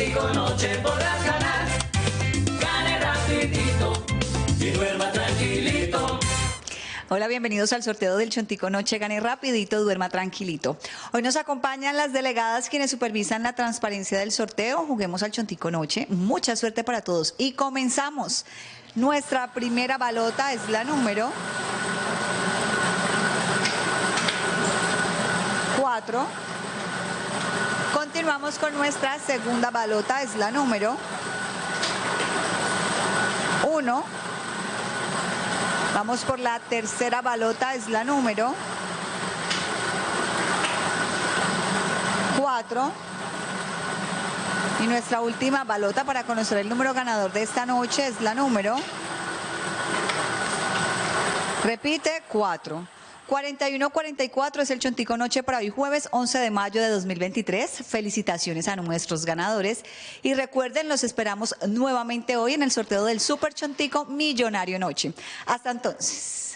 Chontico Noche podrás ganar. Gane rapidito y duerma tranquilito. Hola, bienvenidos al sorteo del Chontico Noche. Gane rapidito, duerma tranquilito. Hoy nos acompañan las delegadas quienes supervisan la transparencia del sorteo. Juguemos al Chontico Noche. Mucha suerte para todos. Y comenzamos. Nuestra primera balota es la número 4. Continuamos con nuestra segunda balota, es la número 1. Vamos por la tercera balota, es la número 4. Y nuestra última balota para conocer el número ganador de esta noche es la número. Repite, 4. 41-44 es el Chontico Noche para hoy jueves 11 de mayo de 2023. Felicitaciones a nuestros ganadores. Y recuerden, los esperamos nuevamente hoy en el sorteo del Super Chontico Millonario Noche. Hasta entonces.